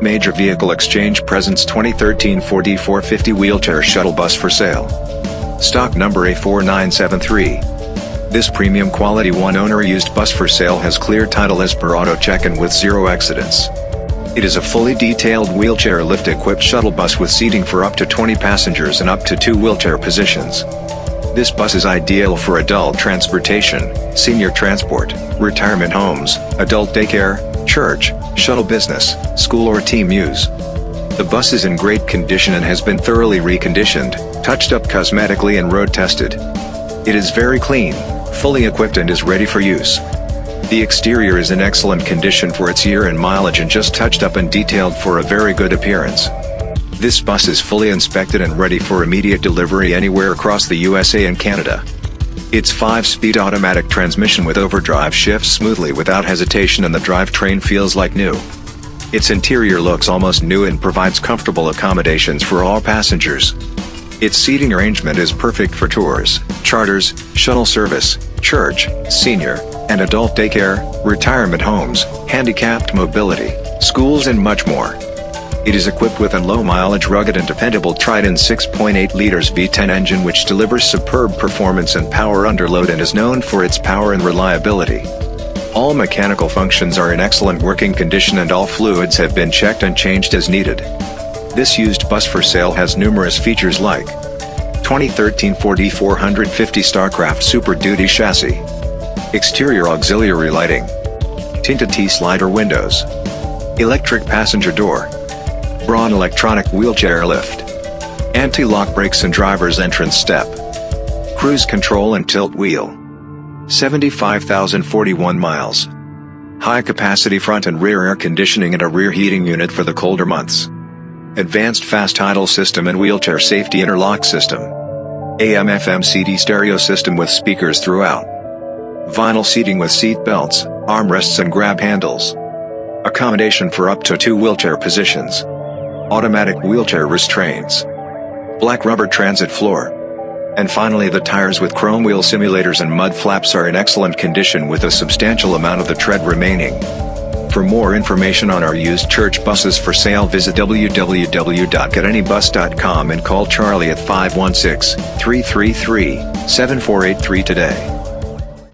Major Vehicle Exchange presents 2013 Ford E450 wheelchair shuttle bus for sale. Stock number A4973. This premium quality one-owner used bus for sale has clear title as per auto check-in with zero accidents. It is a fully detailed wheelchair lift-equipped shuttle bus with seating for up to 20 passengers and up to two wheelchair positions. This bus is ideal for adult transportation, senior transport, retirement homes, adult daycare, church, shuttle business, school or team use. The bus is in great condition and has been thoroughly reconditioned, touched up cosmetically and road tested. It is very clean, fully equipped and is ready for use. The exterior is in excellent condition for its year and mileage and just touched up and detailed for a very good appearance. This bus is fully inspected and ready for immediate delivery anywhere across the USA and Canada. Its 5-speed automatic transmission with overdrive shifts smoothly without hesitation and the drivetrain feels like new. Its interior looks almost new and provides comfortable accommodations for all passengers. Its seating arrangement is perfect for tours, charters, shuttle service, church, senior, and adult daycare, retirement homes, handicapped mobility, schools and much more. It is equipped with a low-mileage rugged and dependable Triton 6.8 liters V10 engine which delivers superb performance and power under load and is known for its power and reliability. All mechanical functions are in excellent working condition and all fluids have been checked and changed as needed. This used bus for sale has numerous features like 2013 Ford E450 Starcraft Super Duty chassis, Exterior auxiliary lighting. Tinted T-slider windows. Electric passenger door. Braun electronic wheelchair lift. Anti-lock brakes and driver's entrance step. Cruise control and tilt wheel. 75,041 miles. High capacity front and rear air conditioning and a rear heating unit for the colder months. Advanced fast idle system and wheelchair safety interlock system. AM FM CD stereo system with speakers throughout. Vinyl seating with seat belts, armrests and grab handles. Accommodation for up to two wheelchair positions. Automatic wheelchair restraints. Black rubber transit floor. And finally the tires with chrome wheel simulators and mud flaps are in excellent condition with a substantial amount of the tread remaining. For more information on our used church buses for sale visit www.getanybus.com and call Charlie at 516-333-7483 today.